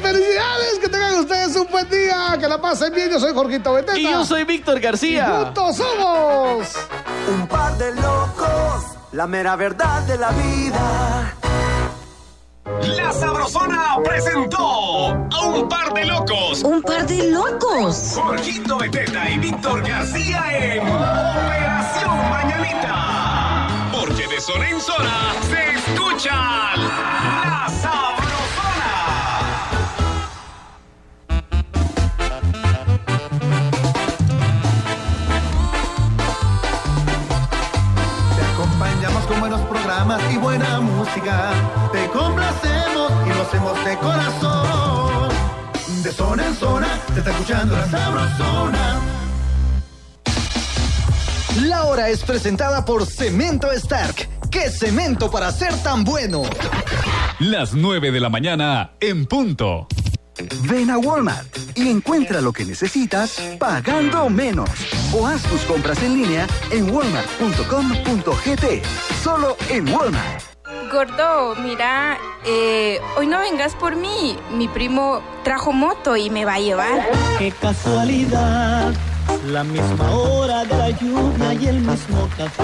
felicidades, que tengan ustedes un buen día, que la pasen bien. Yo soy Jorgito Beteta. Y yo soy Víctor García. Y juntos somos. Un par de locos, la mera verdad de la vida. La Sabrosona presentó a un par de locos. Un par de locos. Jorgito Beteta y Víctor García en Operación Mañanita. Porque de zona en zona se escucha con buenos programas y buena música. Te complacemos y lo hacemos de corazón. De zona en zona, te está escuchando la sabrosona. La hora es presentada por Cemento Stark. ¿Qué cemento para ser tan bueno? Las 9 de la mañana en punto. Ven a Walmart y encuentra lo que necesitas pagando menos. O haz tus compras en línea en walmart.com.gt. Solo en Walmart. Gordo, mira, eh, hoy no vengas por mí. Mi primo trajo moto y me va a llevar. Qué casualidad, la misma hora de la lluvia y el mismo café.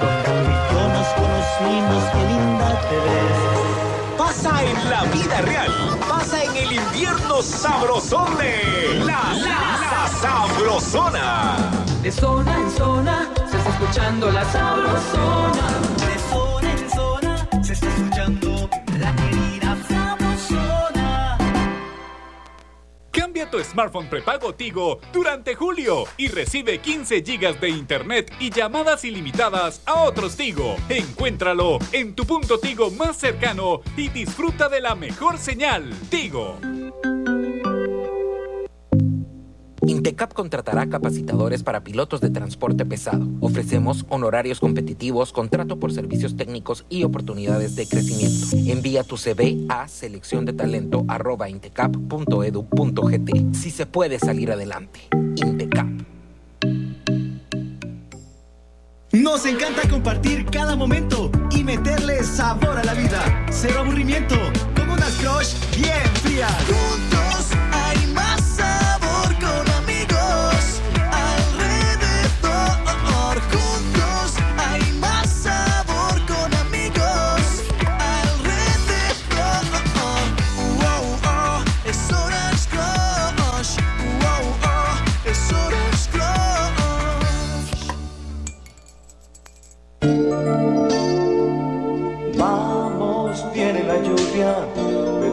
Donde tú y yo nos conocimos, qué linda te ves. Pasa en la vida real. Pasa en el invierno sabrosón de La La La Sabrosona. De zona en zona se está escuchando la sabrosona. Smartphone prepago Tigo durante julio y recibe 15 gigas de internet y llamadas ilimitadas a otros Tigo. Encuéntralo en tu punto Tigo más cercano y disfruta de la mejor señal. Tigo. Intecap contratará capacitadores para pilotos de transporte pesado. Ofrecemos honorarios competitivos, contrato por servicios técnicos y oportunidades de crecimiento. Envía tu CV a selección de talento Si se puede salir adelante. Intecap. Nos encanta compartir cada momento y meterle sabor a la vida.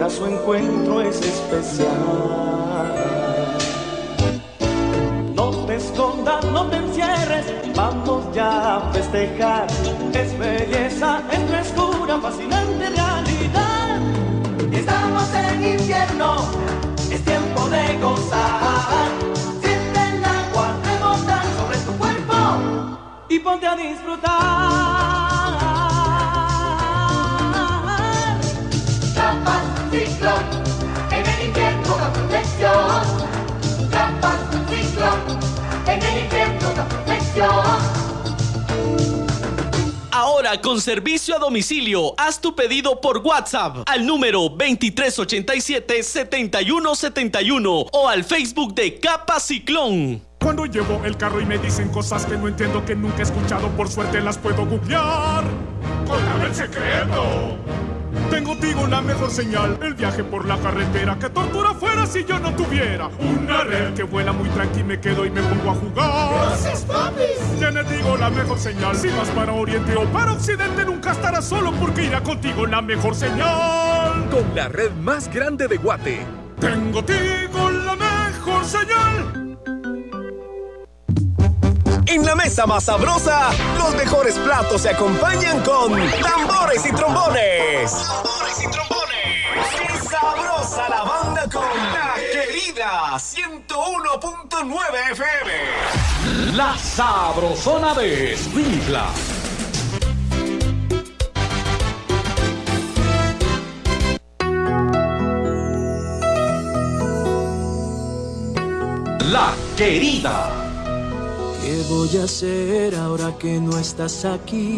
Su encuentro, es especial. No te escondas, no te encierres, vamos ya a festejar. Es belleza, es frescura, fascinante realidad. Estamos en invierno, es tiempo de gozar. Siente el agua rebotar sobre tu cuerpo y ponte a disfrutar. Con servicio a domicilio, haz tu pedido por WhatsApp al número 2387-7171 o al Facebook de Capa Ciclón. Cuando llevo el carro y me dicen cosas que no entiendo, que nunca he escuchado, por suerte las puedo googlear. Contame el secreto. Tengo Tigo la mejor señal, el viaje por la carretera, que tortura fuera si yo no tuviera una red que vuela muy tranqui, me quedo y me pongo a jugar. Gracias, papis. Tiene Tigo la mejor señal, si vas para oriente o para occidente nunca estarás solo porque irá contigo la mejor señal. Con la red más grande de Guate. Tengo Tigo la mejor señal. En la mesa más sabrosa, los mejores platos se acompañan con tambores y trombones. Tambores y trombones. ¡Qué sabrosa la banda con la querida 101.9 FM! La sabrosona de Springla. La querida. ¿Qué voy a hacer ahora que no estás aquí?